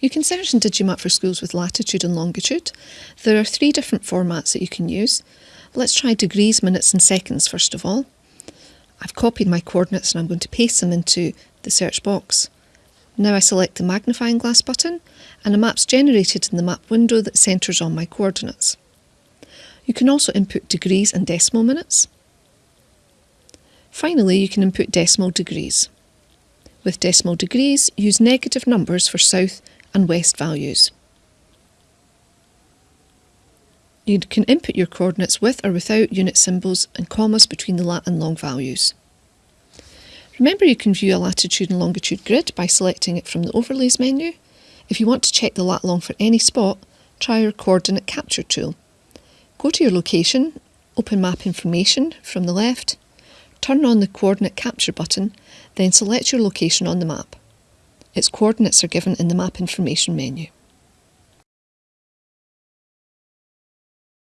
You can search in Digimap for schools with latitude and longitude. There are three different formats that you can use. Let's try degrees, minutes and seconds first of all. I've copied my coordinates and I'm going to paste them into the search box. Now I select the magnifying glass button and a map's generated in the map window that centres on my coordinates. You can also input degrees and decimal minutes. Finally, you can input decimal degrees. With decimal degrees, use negative numbers for south and west values. You can input your coordinates with or without unit symbols and commas between the lat and long values. Remember you can view a latitude and longitude grid by selecting it from the Overlays menu. If you want to check the lat long for any spot, try your Coordinate Capture tool. Go to your location, open Map Information from the left, turn on the Coordinate Capture button, then select your location on the map. Its coordinates are given in the Map Information menu.